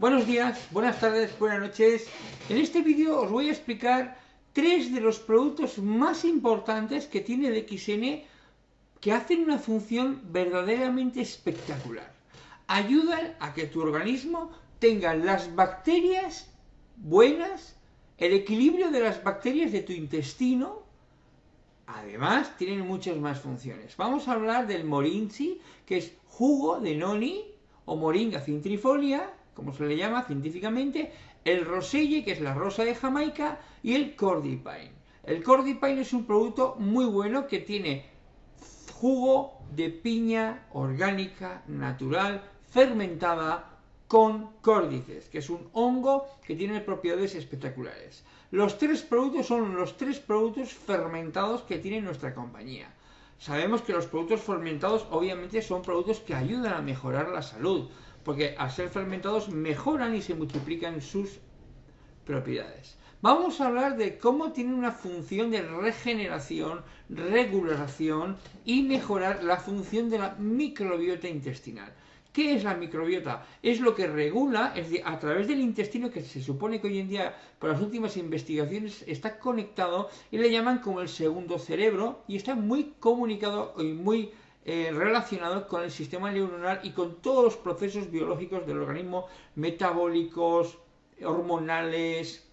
Buenos días, buenas tardes, buenas noches. En este vídeo os voy a explicar tres de los productos más importantes que tiene el XN que hacen una función verdaderamente espectacular. Ayudan a que tu organismo tenga las bacterias buenas, el equilibrio de las bacterias de tu intestino. Además, tienen muchas más funciones. Vamos a hablar del morinchi, que es jugo de noni o moringa cintrifolia, como se le llama científicamente, el roselle, que es la rosa de Jamaica, y el cordipine. El cordipine es un producto muy bueno que tiene jugo de piña orgánica, natural, fermentada con córdices, que es un hongo que tiene propiedades espectaculares. Los tres productos son los tres productos fermentados que tiene nuestra compañía. Sabemos que los productos fermentados obviamente son productos que ayudan a mejorar la salud, porque al ser fermentados mejoran y se multiplican sus propiedades. Vamos a hablar de cómo tiene una función de regeneración, regulación y mejorar la función de la microbiota intestinal. ¿Qué es la microbiota? Es lo que regula, es decir, a través del intestino, que se supone que hoy en día, por las últimas investigaciones, está conectado y le llaman como el segundo cerebro y está muy comunicado y muy eh, relacionado con el sistema neuronal y con todos los procesos biológicos del organismo, metabólicos, hormonales,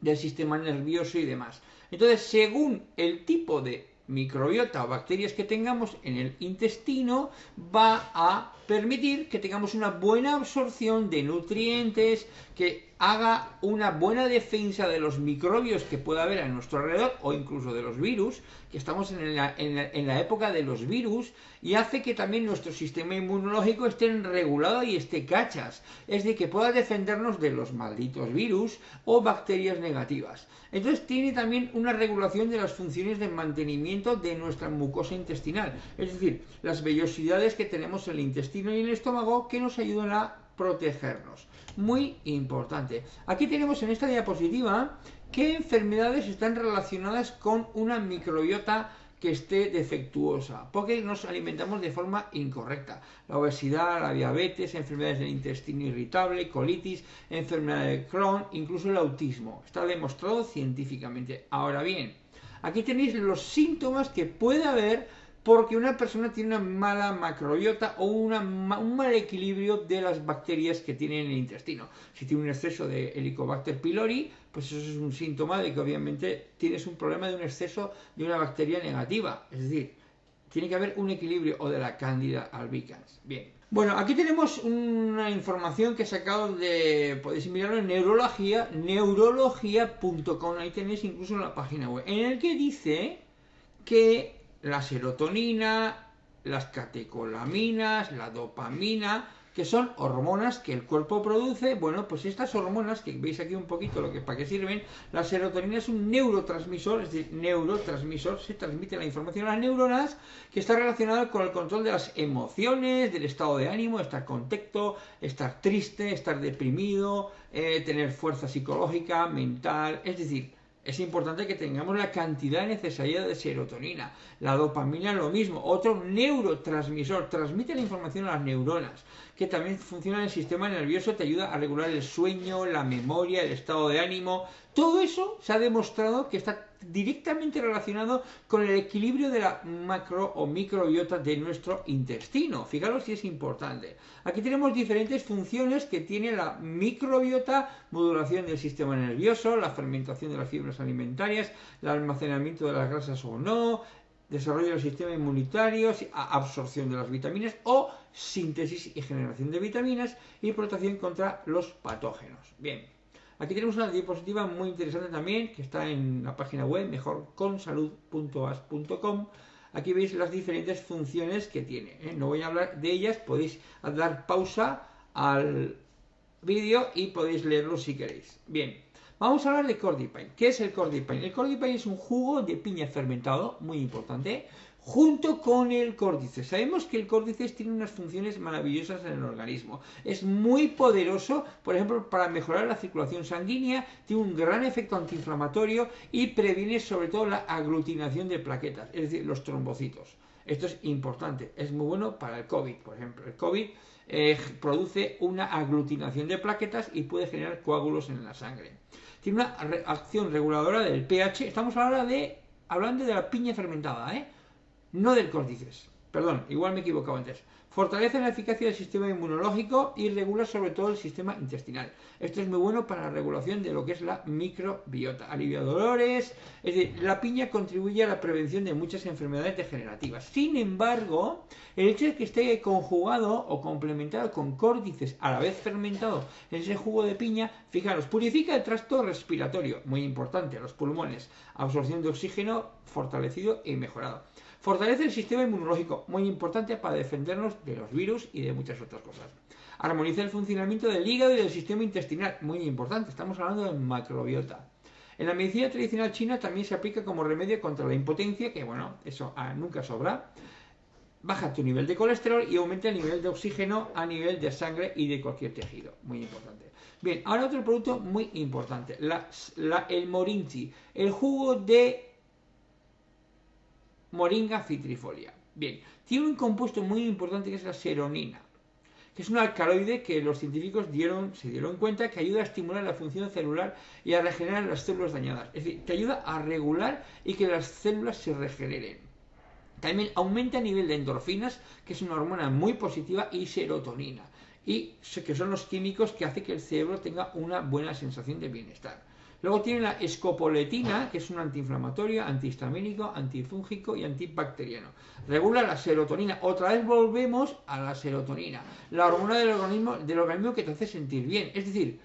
del sistema nervioso y demás. Entonces, según el tipo de microbiota o bacterias que tengamos en el intestino, va a permitir que tengamos una buena absorción de nutrientes, que haga una buena defensa de los microbios que pueda haber a nuestro alrededor o incluso de los virus, que estamos en la, época de los virus, y hace que también nuestro sistema inmunológico esté regulado y esté cachas, es decir, que pueda defendernos de los malditos virus o bacterias negativas. Entonces tiene también una regulación de las funciones de mantenimiento de nuestra mucosa intestinal, es decir, las vellosidades que tenemos en el intestino y en el estómago que nos ayudan a protegernos. Muy importante. Aquí tenemos en esta diapositiva qué enfermedades están relacionadas con una microbiota que esté defectuosa, porque nos alimentamos de forma incorrecta. La obesidad, la diabetes, enfermedades del intestino irritable, colitis, enfermedad de Crohn, incluso el autismo. Está demostrado científicamente. Ahora bien, aquí tenéis los síntomas que puede haber porque una persona tiene una mala macrobiota o una, un mal equilibrio de las bacterias que tiene en el intestino. Si tiene un exceso de Helicobacter pylori, pues eso es un síntoma de que obviamente tienes un problema de un exceso de una bacteria negativa. Es decir, tiene que haber un equilibrio o de la Candida albicans. Bien. Bueno, aquí tenemos una información que he sacado de, podéis mirarlo en neurología, neurología.com, ahí tenéis incluso la página web, en el que dice que la serotonina, las catecolaminas, la dopamina, que son hormonas que el cuerpo produce. Bueno, pues estas hormonas, que veis aquí un poquito lo que para qué sirven, la serotonina es un neurotransmisor, es decir, neurotransmisor, se transmite la información a las neuronas, que está relacionada con el control de las emociones, del estado de ánimo, estar contento, estar triste, estar deprimido, eh, tener fuerza psicológica, mental, es decir, es importante que tengamos la cantidad necesaria de serotonina. La dopamina lo mismo, otro neurotransmisor, transmite la información a las neuronas, que también funciona en el sistema nervioso, te ayuda a regular el sueño, la memoria, el estado de ánimo. Todo eso se ha demostrado que está directamente relacionado con el equilibrio de la macro o microbiota de nuestro intestino. Fijaros si es importante. Aquí tenemos diferentes funciones que tiene la microbiota, modulación del sistema nervioso, la fermentación de las fibras alimentarias, el almacenamiento de las grasas o no, desarrollo del sistema inmunitario, absorción de las vitaminas o síntesis y generación de vitaminas y protección contra los patógenos. Bien, Aquí tenemos una diapositiva muy interesante también, que está en la página web mejorconsalud.as.com. Aquí veis las diferentes funciones que tiene. ¿eh? No voy a hablar de ellas, podéis dar pausa al vídeo y podéis leerlo si queréis. Bien, vamos a hablar de Cordipine. ¿Qué es el Cordipine? El Cordipine es un jugo de piña fermentado, muy importante, junto con el córdice. Sabemos que el córdice tiene unas funciones maravillosas en el organismo. Es muy poderoso, por ejemplo, para mejorar la circulación sanguínea, tiene un gran efecto antiinflamatorio y previene sobre todo la aglutinación de plaquetas, es decir, los trombocitos. Esto es importante, es muy bueno para el COVID, por ejemplo. El COVID eh, produce una aglutinación de plaquetas y puede generar coágulos en la sangre. Tiene una acción reguladora del pH. Estamos ahora de hablando de la piña fermentada, ¿eh? no del córdices. Perdón, igual me he equivocado antes. Fortalece la eficacia del sistema inmunológico y regula sobre todo el sistema intestinal. Esto es muy bueno para la regulación de lo que es la microbiota. Alivia dolores. Es decir, la piña contribuye a la prevención de muchas enfermedades degenerativas. Sin embargo, el hecho de que esté conjugado o complementado con córdices a la vez fermentado en ese jugo de piña, fijaros, purifica el tracto respiratorio, muy importante, los pulmones, absorción de oxígeno fortalecido y mejorado Fortalece el sistema inmunológico, muy importante para defendernos de los virus y de muchas otras cosas. Armoniza el funcionamiento del hígado y del sistema intestinal, muy importante, estamos hablando de macrobiota. En la medicina tradicional china también se aplica como remedio contra la impotencia, que bueno, eso ah, nunca sobra. Baja tu nivel de colesterol y aumenta el nivel de oxígeno a nivel de sangre y de cualquier tejido. Muy importante. Bien, ahora otro producto muy importante, el morinchi, el jugo de Moringa citrifolia. Bien, tiene un compuesto muy importante que es la seronina, que es un alcaloide que los científicos se dieron cuenta que ayuda a estimular la función celular y a regenerar las células dañadas. Es decir, que ayuda a regular y que las células se regeneren. También aumenta el nivel de endorfinas, que es una hormona muy positiva, y serotonina, y que son los químicos que hacen que el cerebro tenga una buena sensación de bienestar. Luego tiene la escopoletina, que es un antiinflamatorio, antihistamínico, antifúngico y antibacteriano. Regula la serotonina. Otra vez volvemos a la serotonina, la hormona del organismo, del organismo que te hace sentir bien. Es decir,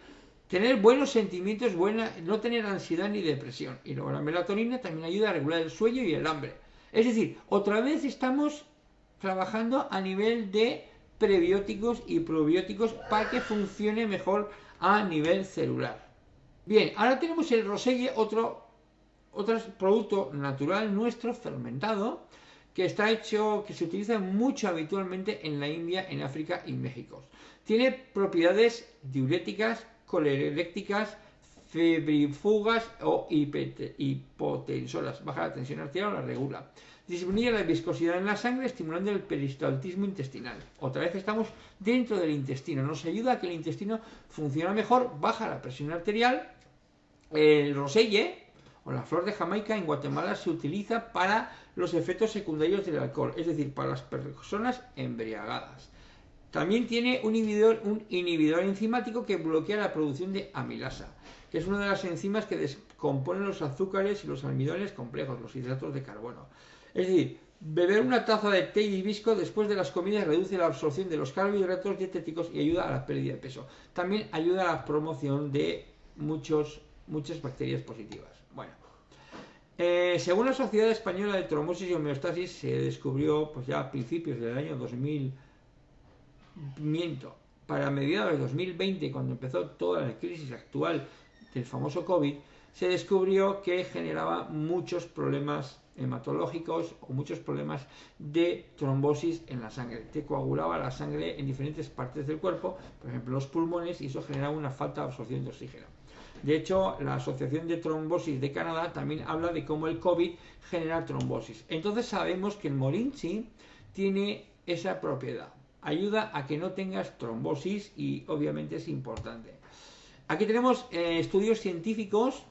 tener buenos sentimientos, buena, no tener ansiedad ni depresión. Y luego la melatonina también ayuda a regular el sueño y el hambre. Es decir, otra vez estamos trabajando a nivel de prebióticos y probióticos para que funcione mejor a nivel celular. Bien, ahora tenemos el roselle, otro, otro producto natural nuestro, fermentado, que está hecho, que se utiliza mucho habitualmente en la India, en África y México. Tiene propiedades diuréticas, colerécticas, febrifugas o hipotensoras. Baja la tensión arterial o la regula. Disminuye la viscosidad en la sangre, estimulando el peristaltismo intestinal. Otra vez estamos dentro del intestino. Nos ayuda a que el intestino funcione mejor, baja la presión arterial el roselle o la flor de Jamaica en Guatemala se utiliza para los efectos secundarios del alcohol, es decir, para las personas embriagadas. También tiene un inhibidor, un inhibidor enzimático que bloquea la producción de amilasa, que es una de las enzimas que descomponen los azúcares y los almidones complejos, los hidratos de carbono. Es decir, beber una taza de té hibisco después de las comidas reduce la absorción de los carbohidratos dietéticos y ayuda a la pérdida de peso. También ayuda a la promoción de muchos muchas bacterias positivas. Bueno, eh, según la Sociedad Española de Trombosis y Homeostasis, se descubrió pues ya a principios del año 2000, miento, para mediados de 2020, cuando empezó toda la crisis actual del famoso COVID, se descubrió que generaba muchos problemas hematológicos o muchos problemas de trombosis en la sangre. Te coagulaba la sangre en diferentes partes del cuerpo, por ejemplo los pulmones, y eso generaba una falta de absorción de oxígeno. De hecho, la Asociación de Trombosis de Canadá también habla de cómo el COVID genera trombosis. Entonces sabemos que el morinchi tiene esa propiedad. Ayuda a que no tengas trombosis y obviamente es importante. Aquí tenemos eh, estudios científicos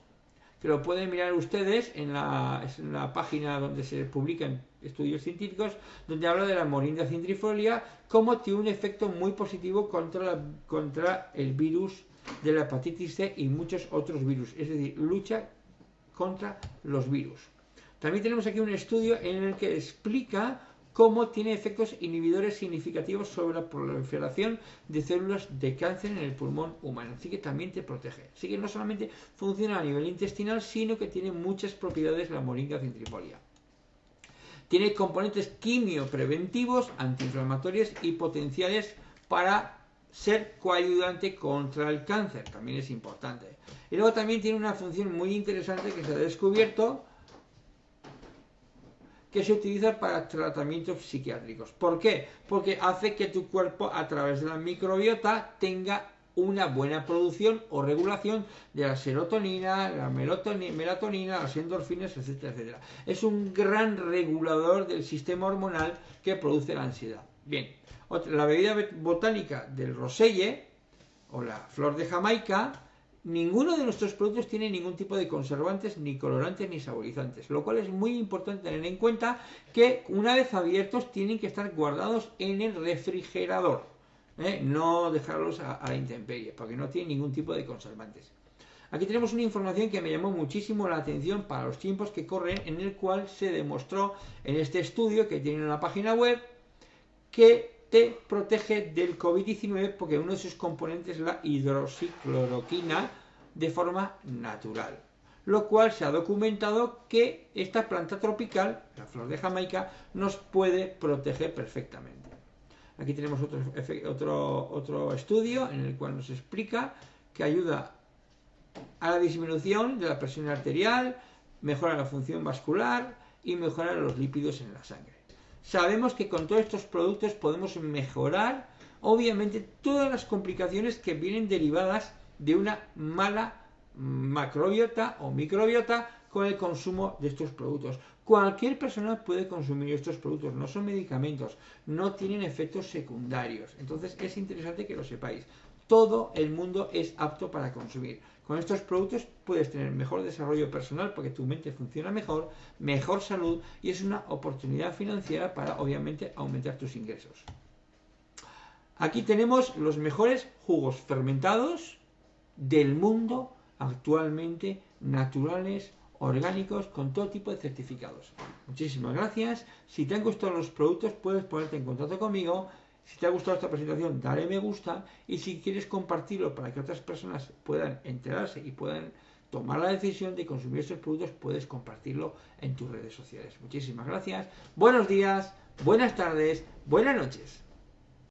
que lo pueden mirar ustedes en la, página donde se publican estudios científicos, donde habla de la morinda centrifolia, como tiene un efecto muy positivo contra, contra el virus de la hepatitis C y muchos otros virus, es decir, lucha contra los virus. También tenemos aquí un estudio en el que explica cómo tiene efectos inhibidores significativos sobre la proliferación de células de cáncer en el pulmón humano. Así que también te protege. Así que no solamente funciona a nivel intestinal, sino que tiene muchas propiedades la moringa centrifolia. Tiene componentes quimiopreventivos, antiinflamatorios y potenciales para ser coayudante contra el cáncer, también es importante. Y luego también tiene una función muy interesante que se ha descubierto, que se utiliza para tratamientos psiquiátricos. ¿Por qué? Porque hace que tu cuerpo a través de la microbiota tenga una buena producción o regulación de la serotonina, la melatonina, las endorfinas, etcétera, etcétera. Es un gran regulador del sistema hormonal que produce la ansiedad. Bien, la bebida botánica del roselle o la flor de Jamaica Ninguno de nuestros productos tiene ningún tipo de conservantes, ni colorantes, ni saborizantes, lo cual es muy importante tener en cuenta que una vez abiertos tienen que estar guardados en el refrigerador, ¿eh? no dejarlos a, la intemperie, porque no tienen ningún tipo de conservantes. Aquí tenemos una información que me llamó muchísimo la atención para los tiempos que corren, en el cual se demostró en este estudio que tiene una página web que te protege del COVID-19 porque uno de sus componentes es la hidroxicloroquina de forma natural. Lo cual se ha documentado que esta planta tropical, la flor de Jamaica, nos puede proteger perfectamente. Aquí tenemos otro, otro, otro estudio en el cual nos explica que ayuda a la disminución de la presión arterial, mejora la función vascular y mejora los lípidos en la sangre. Sabemos que con todos estos productos podemos mejorar, obviamente, todas las complicaciones que vienen derivadas de una mala macrobiota o microbiota con el consumo de estos productos. Cualquier persona puede consumir estos productos, no son medicamentos, no tienen efectos secundarios. Entonces es interesante que lo sepáis. Todo el mundo es apto para consumir. Con estos productos puedes tener mejor desarrollo personal porque tu mente funciona mejor, mejor salud y es una oportunidad financiera para obviamente aumentar tus ingresos. Aquí tenemos los mejores jugos fermentados del mundo actualmente, naturales, orgánicos, con todo tipo de certificados. Muchísimas gracias. Si te han gustado los productos, puedes ponerte en contacto conmigo si te ha gustado esta presentación, dale me gusta y si quieres compartirlo para que otras personas puedan enterarse y puedan tomar la decisión de consumir estos productos, puedes compartirlo en tus redes sociales. Muchísimas gracias. Buenos días, buenas tardes, buenas noches.